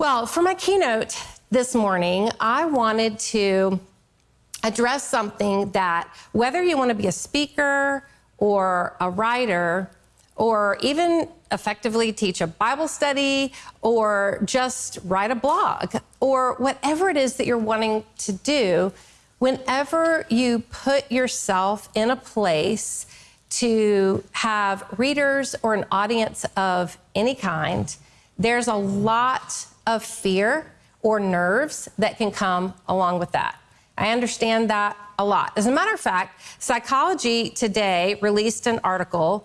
Well, for my keynote this morning, I wanted to address something that whether you want to be a speaker or a writer or even effectively teach a Bible study or just write a blog or whatever it is that you're wanting to do, whenever you put yourself in a place to have readers or an audience of any kind, there's a lot of fear or nerves that can come along with that. I understand that a lot. As a matter of fact, Psychology Today released an article,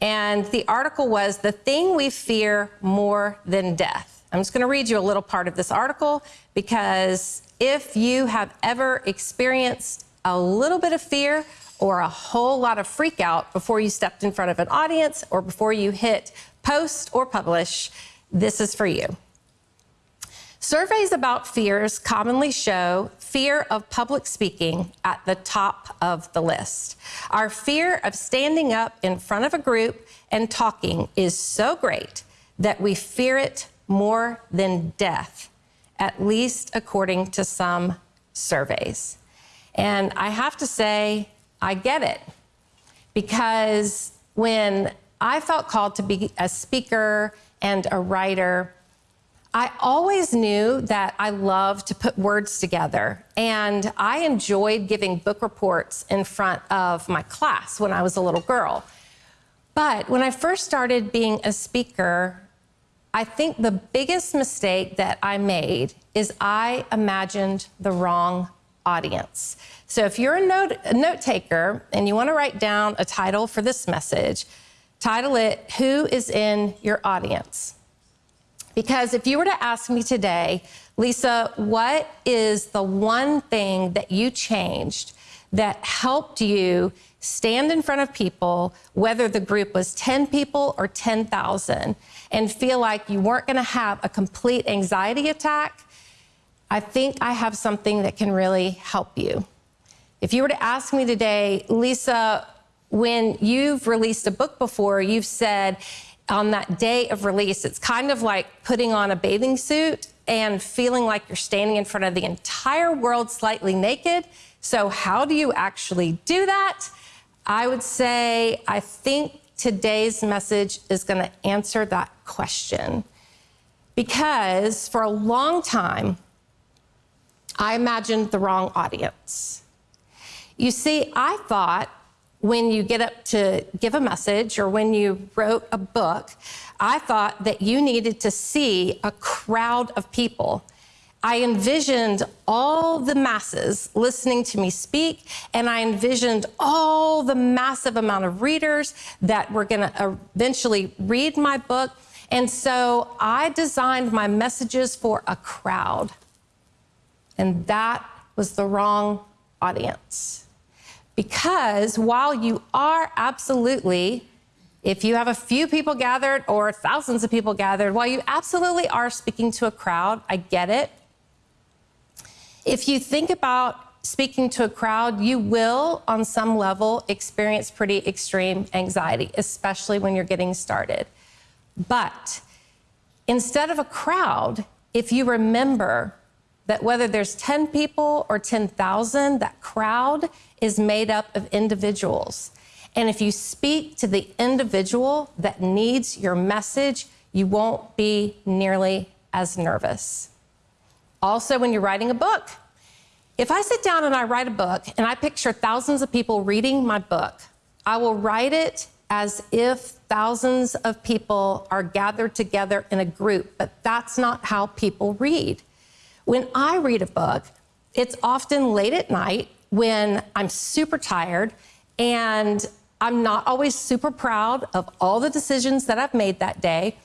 and the article was The Thing We Fear More Than Death. I'm just going to read you a little part of this article because if you have ever experienced a little bit of fear or a whole lot of freak out before you stepped in front of an audience or before you hit post or publish, this is for you. Surveys about fears commonly show fear of public speaking at the top of the list. Our fear of standing up in front of a group and talking is so great that we fear it more than death, at least according to some surveys. And I have to say, I get it. Because when I felt called to be a speaker and a writer, I always knew that I loved to put words together, and I enjoyed giving book reports in front of my class when I was a little girl. But when I first started being a speaker, I think the biggest mistake that I made is I imagined the wrong audience. So if you're a note, a note taker and you want to write down a title for this message, title it, Who is in Your Audience? Because if you were to ask me today, Lisa, what is the one thing that you changed that helped you stand in front of people, whether the group was 10 people or 10,000, and feel like you weren't going to have a complete anxiety attack? I think I have something that can really help you. If you were to ask me today, Lisa, when you've released a book before, you've said, on that day of release, it's kind of like putting on a bathing suit and feeling like you're standing in front of the entire world slightly naked. So, how do you actually do that? I would say, I think today's message is going to answer that question. Because for a long time, I imagined the wrong audience. You see, I thought when you get up to give a message or when you wrote a book, I thought that you needed to see a crowd of people. I envisioned all the masses listening to me speak, and I envisioned all the massive amount of readers that were going to eventually read my book. And so I designed my messages for a crowd. And that was the wrong audience. Because while you are absolutely, if you have a few people gathered or thousands of people gathered, while you absolutely are speaking to a crowd, I get it. If you think about speaking to a crowd, you will, on some level, experience pretty extreme anxiety, especially when you're getting started. But instead of a crowd, if you remember that whether there's 10 people or 10,000, that crowd is made up of individuals. And if you speak to the individual that needs your message, you won't be nearly as nervous. Also, when you're writing a book, if I sit down and I write a book and I picture thousands of people reading my book, I will write it as if thousands of people are gathered together in a group, but that's not how people read. When I read a book, it's often late at night when I'm super tired and I'm not always super proud of all the decisions that I've made that day.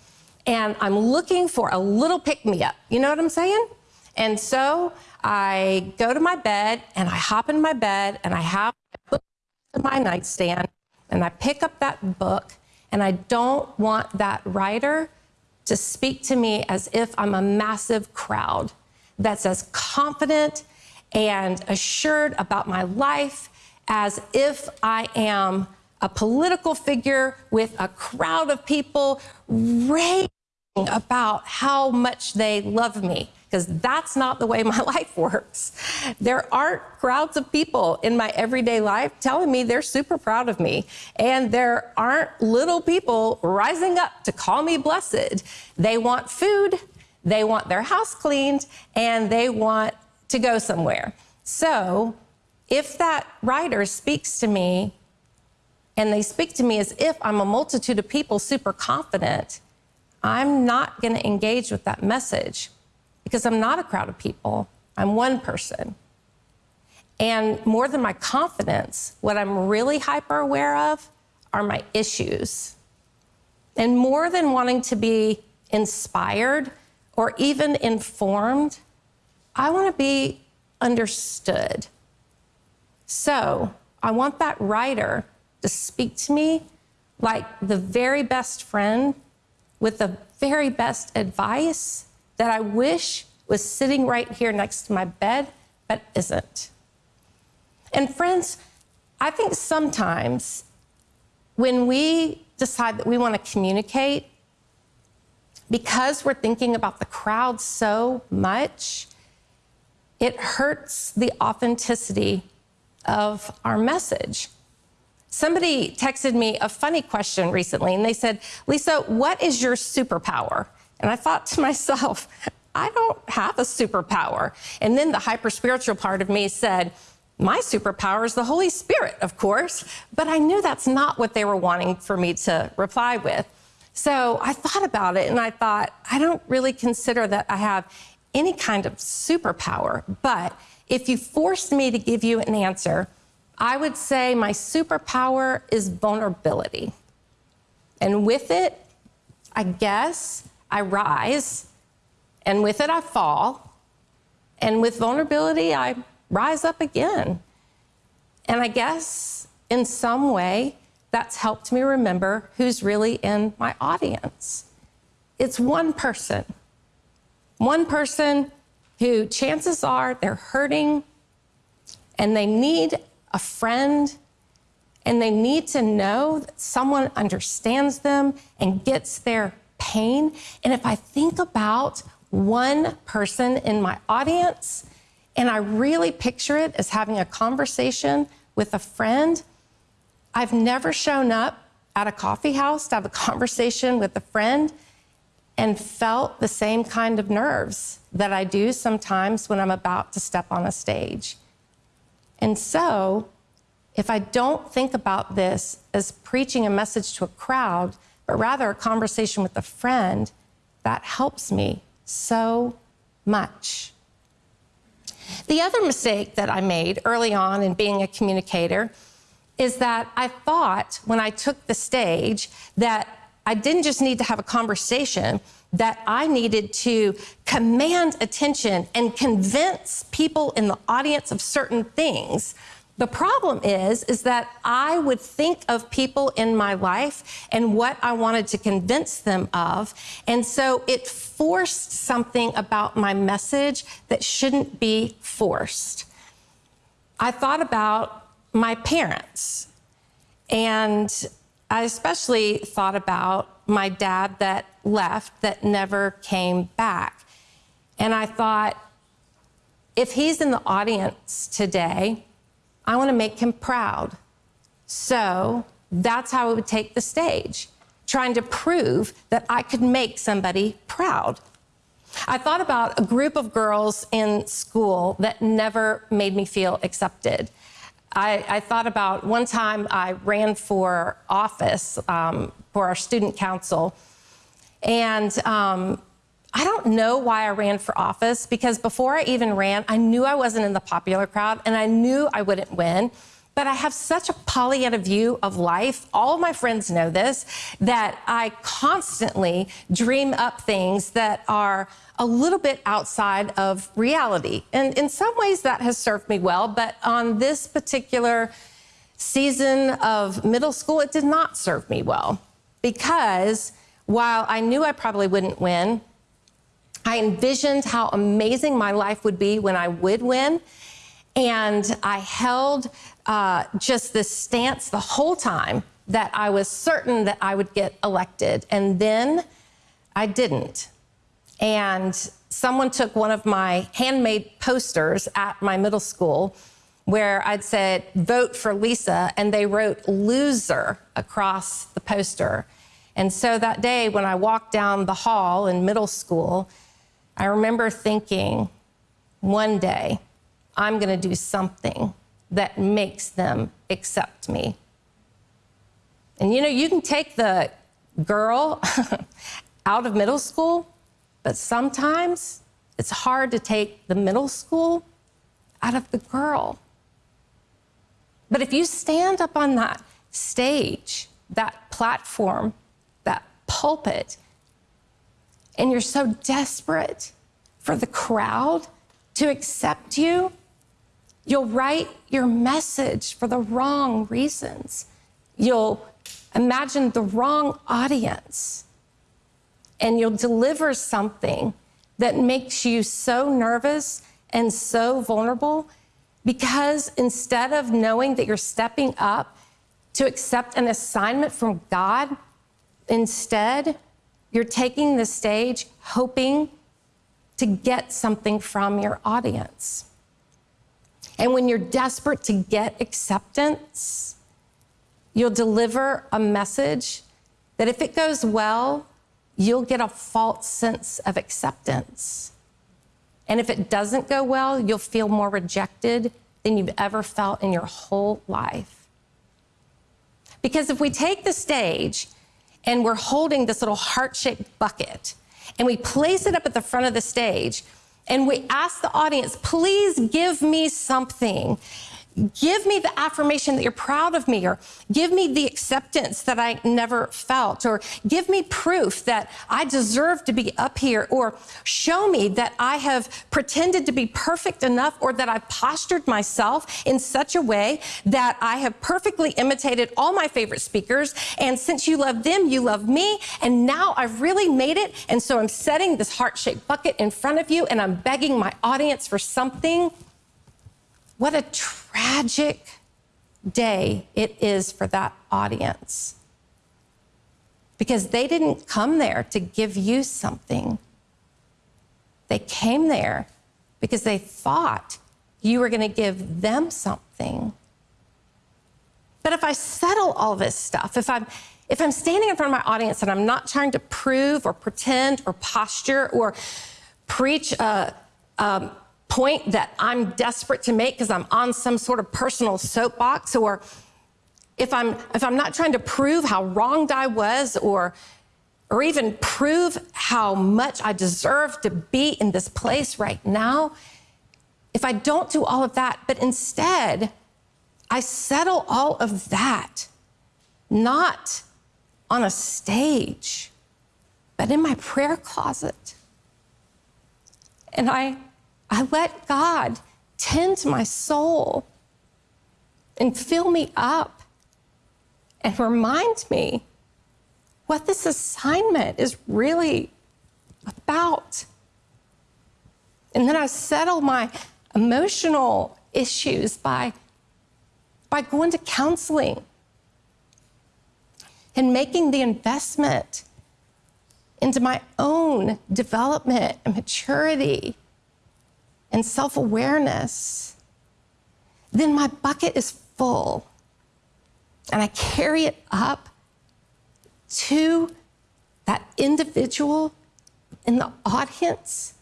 And I'm looking for a little pick me up. You know what I'm saying? And so I go to my bed and I hop in my bed and I have my nightstand and I pick up that book and I don't want that writer to speak to me as if I'm a massive crowd that's as confident and assured about my life as if I am a political figure with a crowd of people raving about how much they love me because that's not the way my life works. There aren't crowds of people in my everyday life telling me they're super proud of me. And there aren't little people rising up to call me blessed. They want food, they want their house cleaned, and they want to go somewhere. So if that writer speaks to me and they speak to me as if I'm a multitude of people super confident, I'm not going to engage with that message because I'm not a crowd of people. I'm one person. And more than my confidence, what I'm really hyper aware of are my issues. And more than wanting to be inspired or even informed, I want to be understood. So I want that writer to speak to me like the very best friend with the very best advice that I wish was sitting right here next to my bed, but isn't. And friends, I think sometimes when we decide that we want to communicate, because we're thinking about the crowd so much, it hurts the authenticity of our message. Somebody texted me a funny question recently, and they said, Lisa, what is your superpower? And I thought to myself, I don't have a superpower. And then the hyper spiritual part of me said, my superpower is the Holy Spirit, of course. But I knew that's not what they were wanting for me to reply with. So I thought about it and I thought, I don't really consider that I have any kind of superpower. But if you forced me to give you an answer, I would say my superpower is vulnerability. And with it, I guess I rise, and with it, I fall. And with vulnerability, I rise up again. And I guess in some way, that's helped me remember who's really in my audience. It's one person. One person who chances are they're hurting and they need a friend and they need to know that someone understands them and gets their pain. And if I think about one person in my audience and I really picture it as having a conversation with a friend, I've never shown up at a coffee house to have a conversation with a friend and felt the same kind of nerves that I do sometimes when I'm about to step on a stage. And so, if I don't think about this as preaching a message to a crowd, but rather a conversation with a friend, that helps me so much. The other mistake that I made early on in being a communicator is that I thought when I took the stage that I didn't just need to have a conversation, that I needed to command attention and convince people in the audience of certain things the problem is, is that I would think of people in my life and what I wanted to convince them of. And so it forced something about my message that shouldn't be forced. I thought about my parents and I especially thought about my dad that left, that never came back. And I thought, if he's in the audience today, I want to make him proud. So that's how I would take the stage, trying to prove that I could make somebody proud. I thought about a group of girls in school that never made me feel accepted. I, I thought about one time I ran for office um, for our student council, and um, I don't know why I ran for office because before I even ran, I knew I wasn't in the popular crowd and I knew I wouldn't win. But I have such a Pollyanna view of life. All of my friends know this that I constantly dream up things that are a little bit outside of reality. And in some ways, that has served me well. But on this particular season of middle school, it did not serve me well because while I knew I probably wouldn't win, I envisioned how amazing my life would be when I would win. And I held uh, just this stance the whole time that I was certain that I would get elected. And then I didn't. And someone took one of my handmade posters at my middle school where I'd said, vote for Lisa, and they wrote loser across the poster. And so that day, when I walked down the hall in middle school, I remember thinking, one day, I'm going to do something that makes them accept me. And you know, you can take the girl out of middle school, but sometimes it's hard to take the middle school out of the girl. But if you stand up on that stage, that platform, that pulpit, and you're so desperate for the crowd to accept you, you'll write your message for the wrong reasons. You'll imagine the wrong audience, and you'll deliver something that makes you so nervous and so vulnerable because instead of knowing that you're stepping up to accept an assignment from God, instead, you're taking the stage hoping to get something from your audience. And when you're desperate to get acceptance, you'll deliver a message that if it goes well, you'll get a false sense of acceptance. And if it doesn't go well, you'll feel more rejected than you've ever felt in your whole life. Because if we take the stage and we're holding this little heart shaped bucket and we place it up at the front of the stage and we ask the audience, please give me something. Give me the affirmation that you're proud of me, or give me the acceptance that I never felt, or give me proof that I deserve to be up here, or show me that I have pretended to be perfect enough, or that I've postured myself in such a way that I have perfectly imitated all my favorite speakers. And since you love them, you love me. And now I've really made it. And so I'm setting this heart shaped bucket in front of you, and I'm begging my audience for something what a tragic day it is for that audience. Because they didn't come there to give you something. They came there because they thought you were going to give them something. But if I settle all this stuff, if I'm if I'm standing in front of my audience and I'm not trying to prove or pretend or posture or preach a, um, point that I'm desperate to make because I'm on some sort of personal soapbox or if I'm if I'm not trying to prove how wronged I was or or even prove how much I deserve to be in this place right now, if I don't do all of that, but instead I settle all of that not on a stage, but in my prayer closet. And I I let God tend to my soul and fill me up and remind me what this assignment is really about. And then I settle my emotional issues by, by going to counseling and making the investment into my own development and maturity and self awareness, then my bucket is full. And I carry it up to that individual in the audience,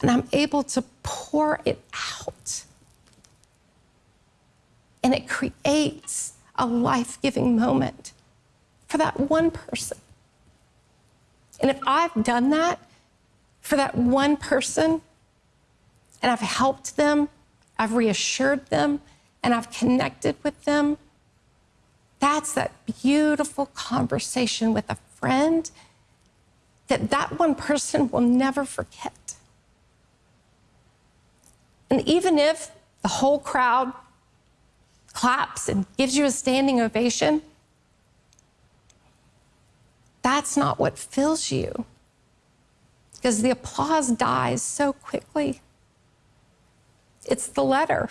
and I'm able to pour it out. And it creates a life giving moment for that one person. And if I've done that for that one person, and I've helped them, I've reassured them, and I've connected with them. That's that beautiful conversation with a friend that that one person will never forget. And even if the whole crowd claps and gives you a standing ovation, that's not what fills you because the applause dies so quickly. It's the letter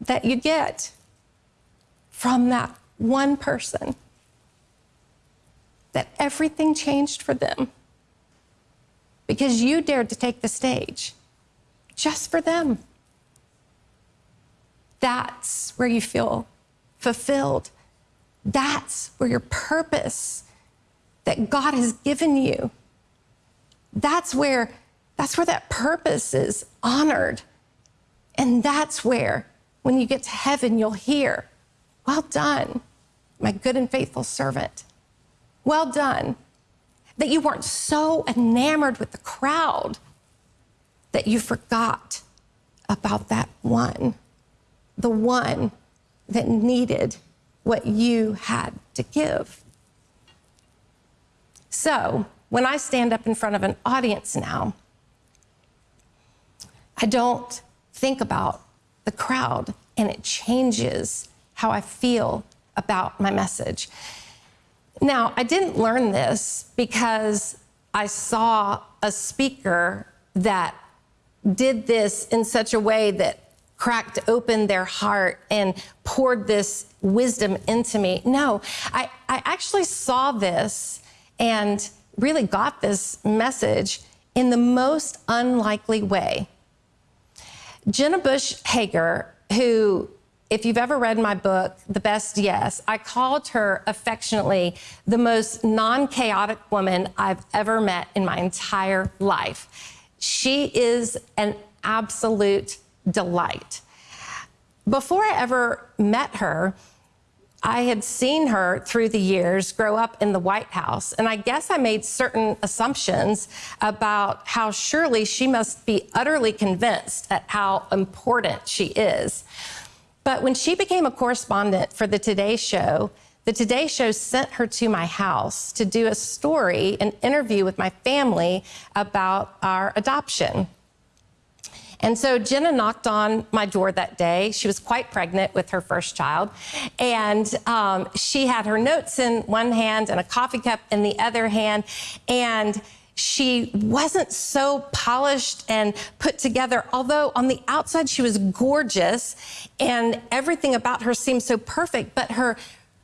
that you get from that one person that everything changed for them because you dared to take the stage just for them. That's where you feel fulfilled. That's where your purpose that God has given you. That's where that's where that purpose is honored. And that's where when you get to heaven you'll hear, "Well done, my good and faithful servant. Well done." That you weren't so enamored with the crowd that you forgot about that one, the one that needed what you had to give. So, when I stand up in front of an audience now, I don't think about the crowd and it changes how I feel about my message. Now, I didn't learn this because I saw a speaker that did this in such a way that cracked open their heart and poured this wisdom into me. No, I, I actually saw this and really got this message in the most unlikely way. Jenna Bush Hager, who, if you've ever read my book, The Best Yes, I called her affectionately the most non chaotic woman I've ever met in my entire life. She is an absolute delight. Before I ever met her, I had seen her through the years grow up in the White House, and I guess I made certain assumptions about how surely she must be utterly convinced at how important she is. But when she became a correspondent for the Today Show, the Today Show sent her to my house to do a story, an interview with my family about our adoption. And so Jenna knocked on my door that day. She was quite pregnant with her first child. And um, she had her notes in one hand and a coffee cup in the other hand. And she wasn't so polished and put together, although on the outside she was gorgeous and everything about her seemed so perfect, but her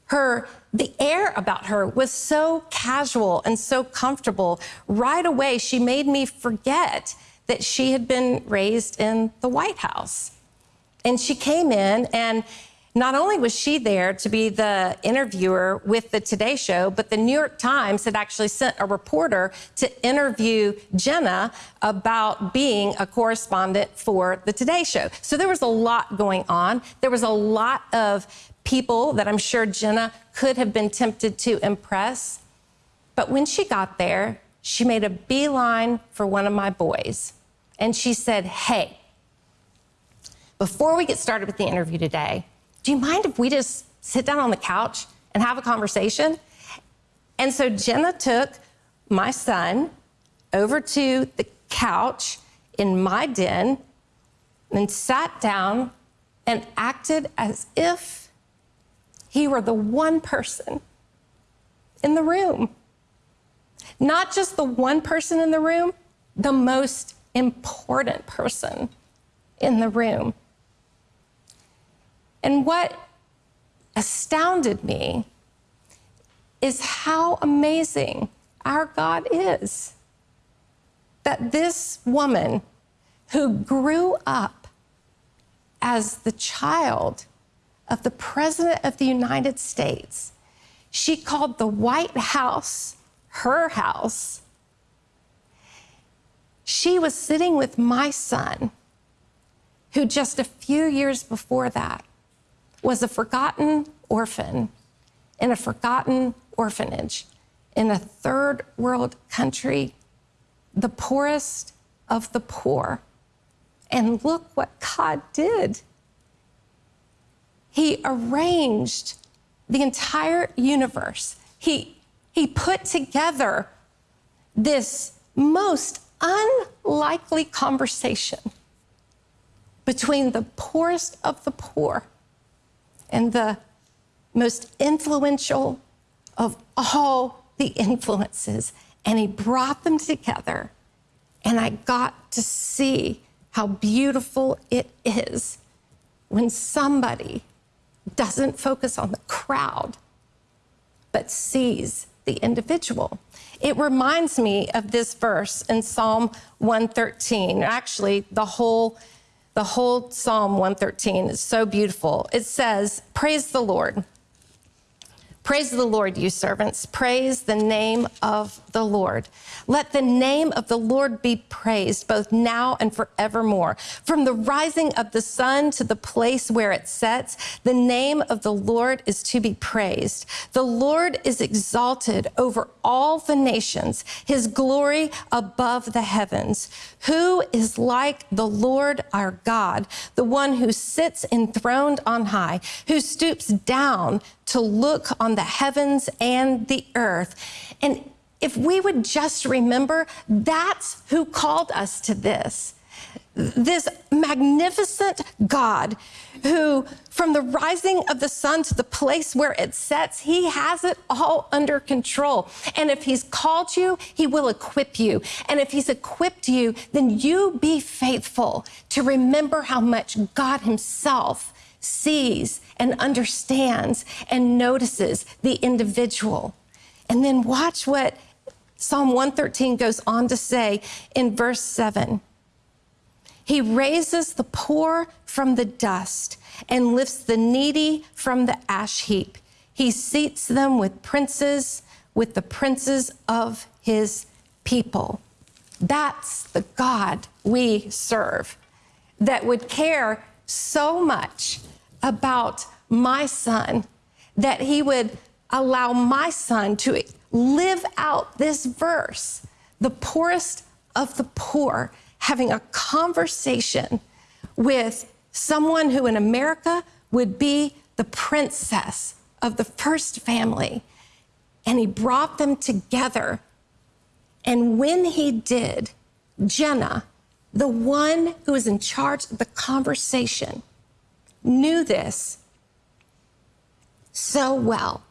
her the air about her was so casual and so comfortable. Right away she made me forget that she had been raised in the White House. And she came in, and not only was she there to be the interviewer with the Today Show, but the New York Times had actually sent a reporter to interview Jenna about being a correspondent for the Today Show. So there was a lot going on. There was a lot of people that I'm sure Jenna could have been tempted to impress. But when she got there, she made a beeline for one of my boys and she said, Hey, before we get started with the interview today, do you mind if we just sit down on the couch and have a conversation? And so Jenna took my son over to the couch in my den and sat down and acted as if he were the one person in the room. Not just the one person in the room, the most important person in the room. And what astounded me is how amazing our God is. That this woman who grew up as the child of the President of the United States, she called the White House her house she was sitting with my son, who just a few years before that was a forgotten orphan in a forgotten orphanage in a third world country, the poorest of the poor. And look what God did. He arranged the entire universe. He, he put together this most unlikely conversation between the poorest of the poor and the most influential of all the influences. And he brought them together. And I got to see how beautiful it is when somebody doesn't focus on the crowd, but sees the individual. It reminds me of this verse in Psalm 113. Actually, the whole the whole Psalm 113 is so beautiful. It says, "Praise the Lord. Praise the Lord, you servants. Praise the name of the Lord. Let the name of the Lord be praised both now and forevermore. From the rising of the sun to the place where it sets, the name of the Lord is to be praised. The Lord is exalted over all the nations, his glory above the heavens. Who is like the Lord our God, the one who sits enthroned on high, who stoops down to look on the heavens and the earth. And if we would just remember, that's who called us to this. This magnificent God who, from the rising of the sun to the place where it sets, he has it all under control. And if he's called you, he will equip you. And if he's equipped you, then you be faithful to remember how much God himself sees and understands and notices the individual. And then watch what Psalm 113 goes on to say in verse 7. He raises the poor from the dust and lifts the needy from the ash heap. He seats them with princes, with the princes of his people. That's the God we serve that would care so much about my son that he would allow my son to live out this verse, the poorest of the poor, having a conversation with someone who in America would be the princess of the first family. And he brought them together. And when he did, Jenna, the one who was in charge of the conversation, knew this so well,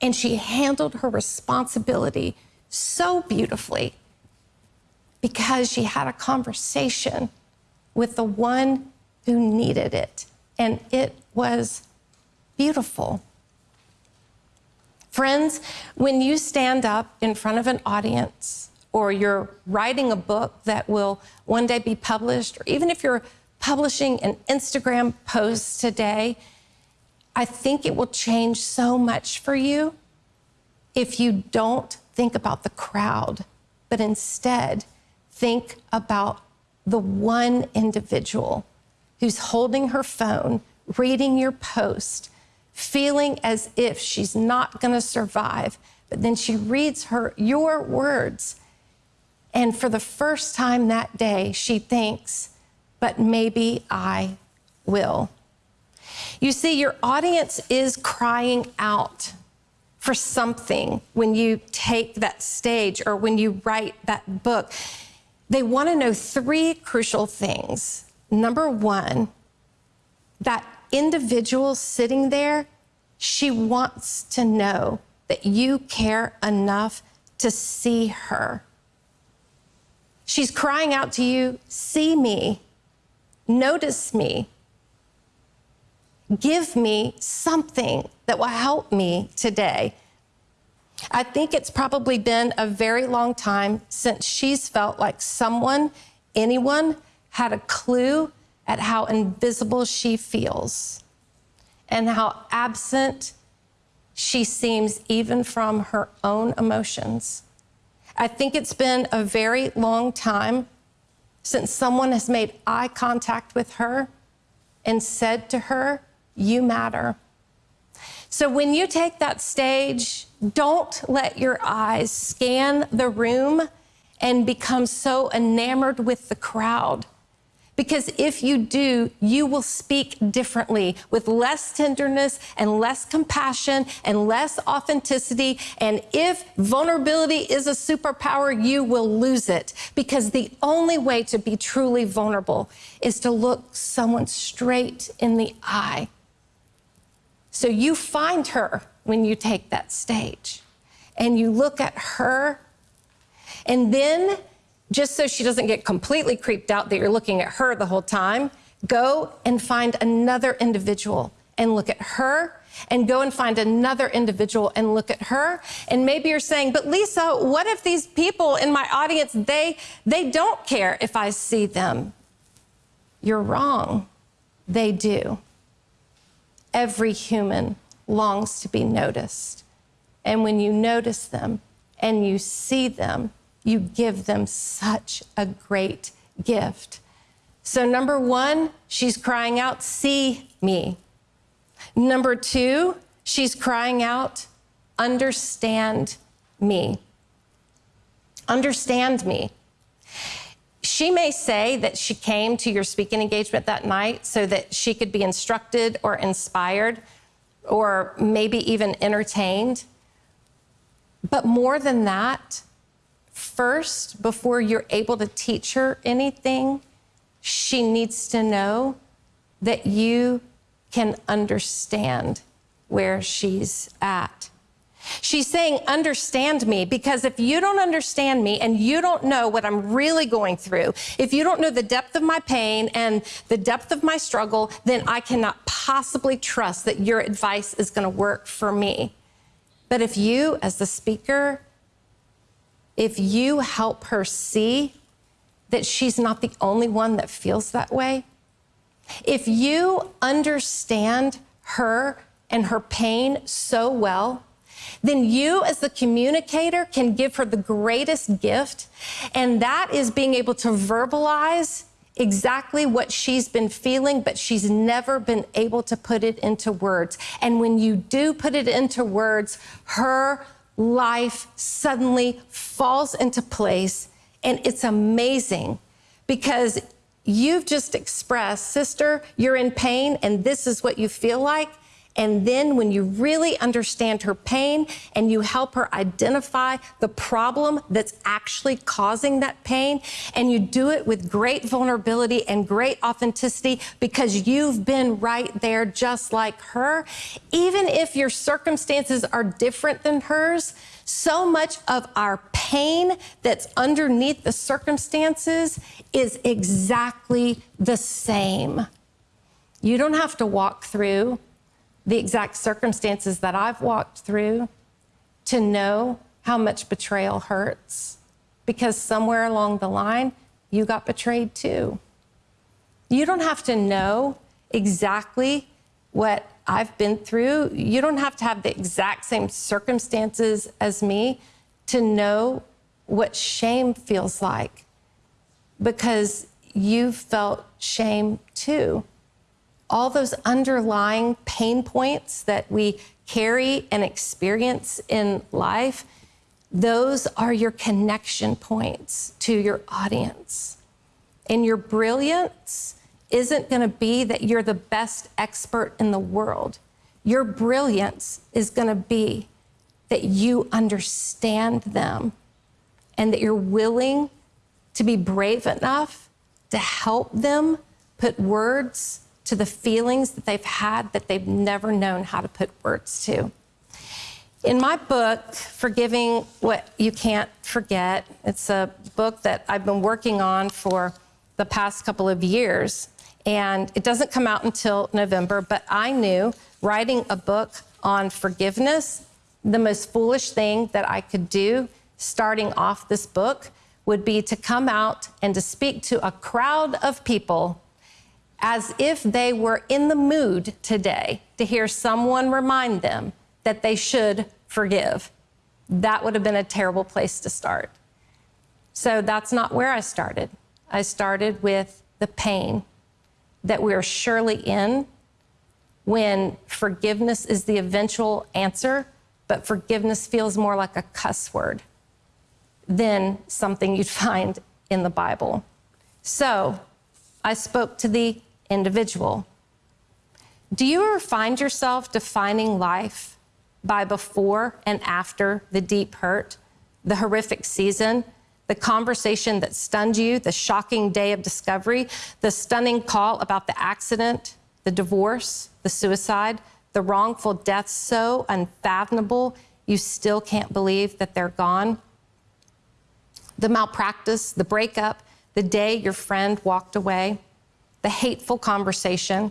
and she handled her responsibility so beautifully because she had a conversation with the one who needed it, and it was beautiful. Friends, when you stand up in front of an audience, or you're writing a book that will one day be published, or even if you're publishing an Instagram post today, I think it will change so much for you if you don't think about the crowd, but instead think about the one individual who's holding her phone, reading your post, feeling as if she's not going to survive, but then she reads her your words. And for the first time that day she thinks but maybe I will. You see, your audience is crying out for something when you take that stage or when you write that book. They want to know three crucial things. Number one, that individual sitting there, she wants to know that you care enough to see her. She's crying out to you, see me, Notice me. Give me something that will help me today. I think it's probably been a very long time since she's felt like someone, anyone, had a clue at how invisible she feels and how absent she seems even from her own emotions. I think it's been a very long time since someone has made eye contact with her and said to her, You matter. So when you take that stage, don't let your eyes scan the room and become so enamored with the crowd because if you do, you will speak differently with less tenderness and less compassion and less authenticity. And if vulnerability is a superpower, you will lose it because the only way to be truly vulnerable is to look someone straight in the eye. So you find her when you take that stage and you look at her and then just so she doesn't get completely creeped out that you're looking at her the whole time, go and find another individual and look at her and go and find another individual and look at her. And maybe you're saying, but Lisa, what if these people in my audience, they, they don't care if I see them? You're wrong. They do. Every human longs to be noticed. And when you notice them and you see them, you give them such a great gift. So, number one, she's crying out, See me. Number two, she's crying out, Understand me. Understand me. She may say that she came to your speaking engagement that night so that she could be instructed or inspired or maybe even entertained. But more than that, first, before you're able to teach her anything, she needs to know that you can understand where she's at. She's saying, Understand me, because if you don't understand me and you don't know what I'm really going through, if you don't know the depth of my pain and the depth of my struggle, then I cannot possibly trust that your advice is going to work for me. But if you, as the speaker, if you help her see that she's not the only one that feels that way, if you understand her and her pain so well, then you, as the communicator, can give her the greatest gift, and that is being able to verbalize exactly what she's been feeling, but she's never been able to put it into words. And when you do put it into words, her life suddenly falls into place. And it's amazing because you've just expressed, sister, you're in pain and this is what you feel like. And then when you really understand her pain and you help her identify the problem that's actually causing that pain, and you do it with great vulnerability and great authenticity because you've been right there just like her, even if your circumstances are different than hers, so much of our pain that's underneath the circumstances is exactly the same. You don't have to walk through the exact circumstances that I've walked through to know how much betrayal hurts because somewhere along the line, you got betrayed too. You don't have to know exactly what I've been through. You don't have to have the exact same circumstances as me to know what shame feels like because you've felt shame too all those underlying pain points that we carry and experience in life, those are your connection points to your audience. And your brilliance isn't going to be that you're the best expert in the world. Your brilliance is going to be that you understand them and that you're willing to be brave enough to help them put words to the feelings that they've had that they've never known how to put words to. In my book, Forgiving What You Can't Forget, it's a book that I've been working on for the past couple of years. And it doesn't come out until November, but I knew writing a book on forgiveness, the most foolish thing that I could do starting off this book would be to come out and to speak to a crowd of people as if they were in the mood today to hear someone remind them that they should forgive. That would have been a terrible place to start. So that's not where I started. I started with the pain that we're surely in when forgiveness is the eventual answer, but forgiveness feels more like a cuss word than something you'd find in the Bible. So I spoke to the individual. Do you ever find yourself defining life by before and after the deep hurt, the horrific season, the conversation that stunned you, the shocking day of discovery, the stunning call about the accident, the divorce, the suicide, the wrongful death so unfathomable you still can't believe that they're gone? The malpractice, the breakup, the day your friend walked away? the hateful conversation,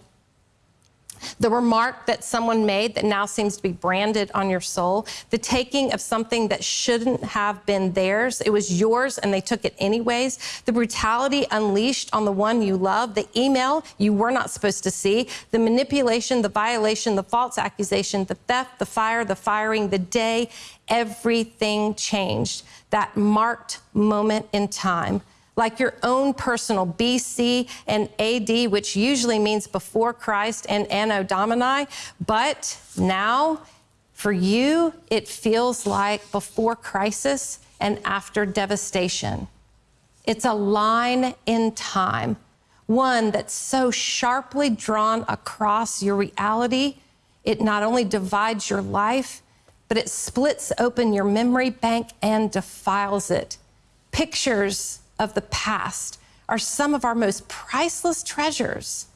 the remark that someone made that now seems to be branded on your soul, the taking of something that shouldn't have been theirs, it was yours and they took it anyways, the brutality unleashed on the one you love, the email you were not supposed to see, the manipulation, the violation, the false accusation, the theft, the fire, the firing, the day everything changed. That marked moment in time like your own personal BC and AD, which usually means before Christ and Anno Domini. But now, for you, it feels like before crisis and after devastation. It's a line in time, one that's so sharply drawn across your reality, it not only divides your life, but it splits open your memory bank and defiles it. Pictures of the past are some of our most priceless treasures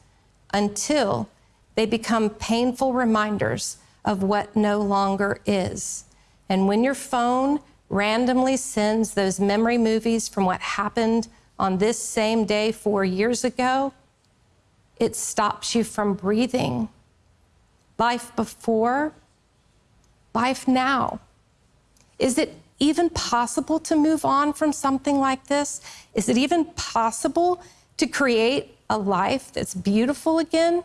until they become painful reminders of what no longer is. And when your phone randomly sends those memory movies from what happened on this same day four years ago, it stops you from breathing. Life before, life now. Is it even possible to move on from something like this? Is it even possible to create a life that's beautiful again?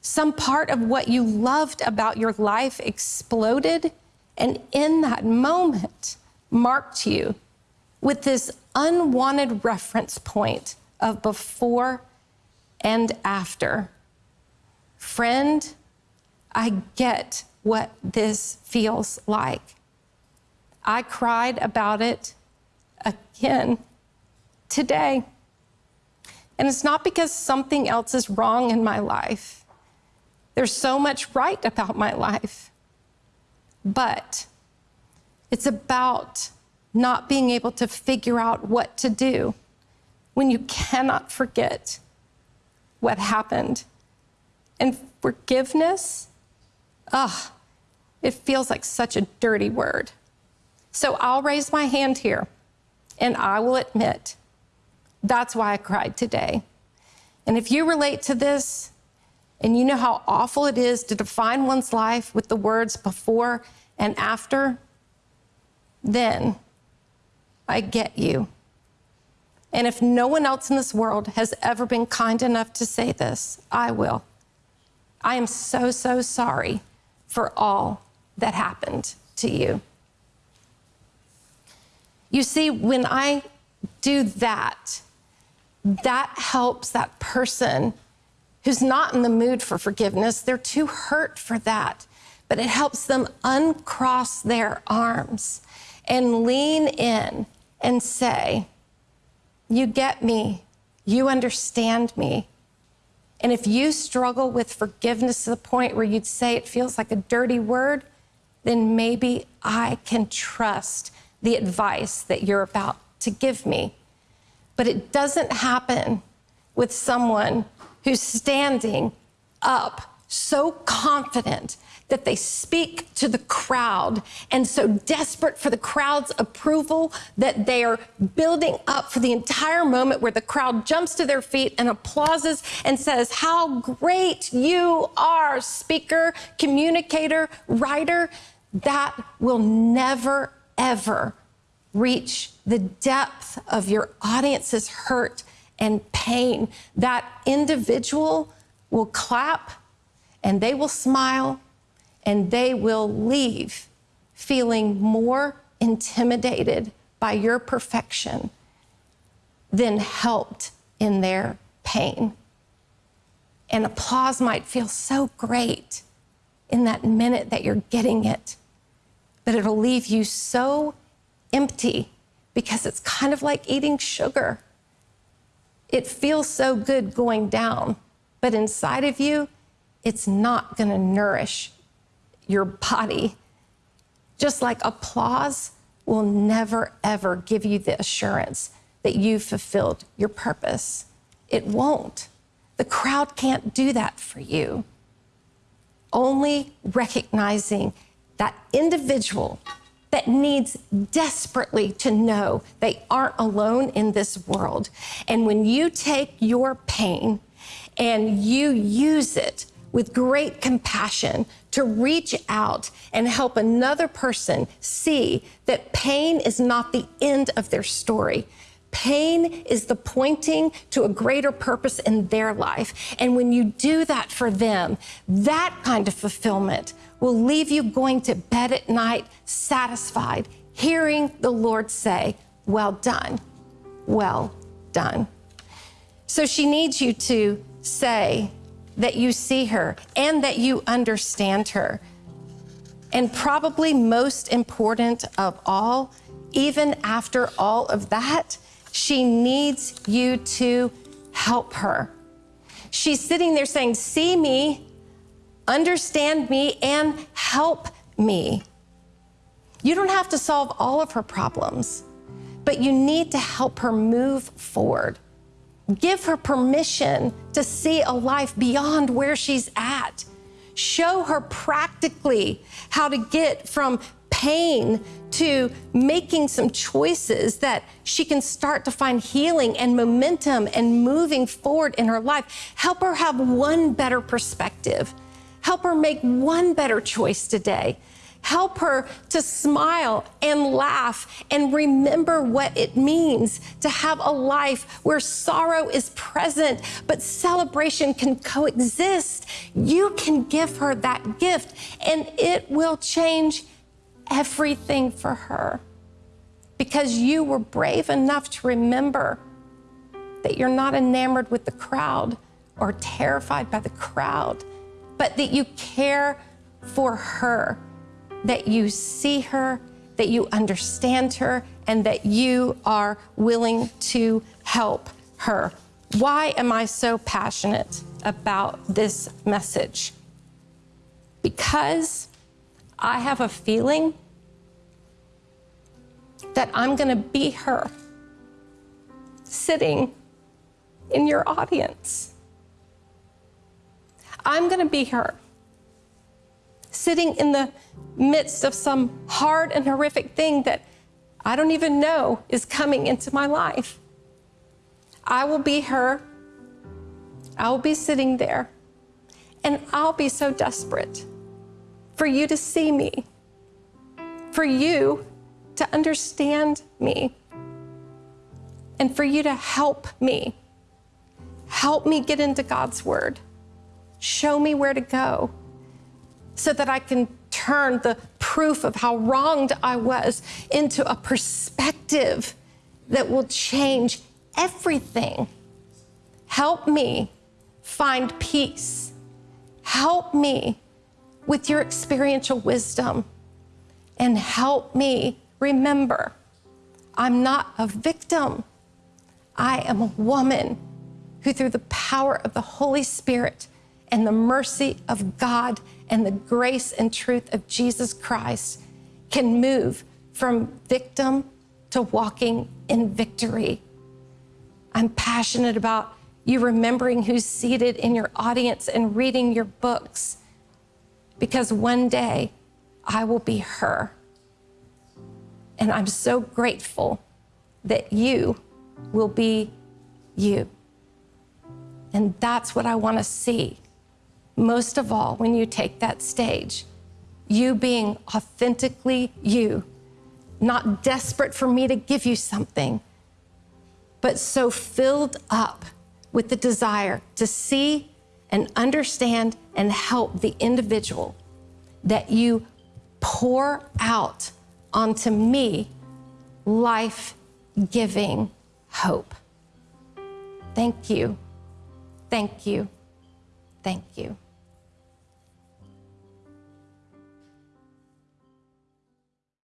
Some part of what you loved about your life exploded, and in that moment, marked you with this unwanted reference point of before and after. Friend, I get what this feels like. I cried about it again today. And it's not because something else is wrong in my life. There's so much right about my life. But it's about not being able to figure out what to do when you cannot forget what happened. And forgiveness, ugh, it feels like such a dirty word. So I'll raise my hand here and I will admit that's why I cried today. And if you relate to this and you know how awful it is to define one's life with the words before and after, then I get you. And if no one else in this world has ever been kind enough to say this, I will. I am so, so sorry for all that happened to you. You see, when I do that, that helps that person who's not in the mood for forgiveness. They're too hurt for that. But it helps them uncross their arms and lean in and say, You get me. You understand me. And if you struggle with forgiveness to the point where you'd say it feels like a dirty word, then maybe I can trust the advice that you're about to give me. But it doesn't happen with someone who's standing up so confident that they speak to the crowd and so desperate for the crowd's approval that they are building up for the entire moment where the crowd jumps to their feet and applauses and says, How great you are, speaker, communicator, writer. That will never, ever reach the depth of your audience's hurt and pain. That individual will clap and they will smile and they will leave feeling more intimidated by your perfection than helped in their pain. And applause might feel so great in that minute that you're getting it but it'll leave you so empty because it's kind of like eating sugar. It feels so good going down, but inside of you, it's not going to nourish your body. Just like applause will never, ever give you the assurance that you've fulfilled your purpose. It won't. The crowd can't do that for you. Only recognizing that individual that needs desperately to know they aren't alone in this world. And when you take your pain and you use it with great compassion to reach out and help another person see that pain is not the end of their story. Pain is the pointing to a greater purpose in their life. And when you do that for them, that kind of fulfillment will leave you going to bed at night satisfied, hearing the Lord say, Well done, well done. So she needs you to say that you see her and that you understand her. And probably most important of all, even after all of that, she needs you to help her. She's sitting there saying, See me, understand me, and help me. You don't have to solve all of her problems, but you need to help her move forward. Give her permission to see a life beyond where she's at. Show her practically how to get from pain to making some choices that she can start to find healing and momentum and moving forward in her life. Help her have one better perspective. Help her make one better choice today. Help her to smile and laugh and remember what it means to have a life where sorrow is present, but celebration can coexist. You can give her that gift, and it will change everything for her because you were brave enough to remember that you're not enamored with the crowd or terrified by the crowd, but that you care for her that you see her, that you understand her, and that you are willing to help her. Why am I so passionate about this message? Because I have a feeling that I'm going to be her sitting in your audience. I'm going to be her sitting in the midst of some hard and horrific thing that I don't even know is coming into my life. I will be her. I will be sitting there. And I'll be so desperate for you to see me, for you to understand me, and for you to help me. Help me get into God's Word. Show me where to go so that I can turn the proof of how wronged I was into a perspective that will change everything. Help me find peace. Help me with your experiential wisdom. And help me remember I'm not a victim. I am a woman who, through the power of the Holy Spirit and the mercy of God, and the grace and truth of Jesus Christ can move from victim to walking in victory. I'm passionate about you remembering who's seated in your audience and reading your books because one day I will be her. And I'm so grateful that you will be you. And that's what I want to see most of all, when you take that stage, you being authentically you, not desperate for me to give you something, but so filled up with the desire to see and understand and help the individual that you pour out onto me life giving hope. Thank you. Thank you. Thank you.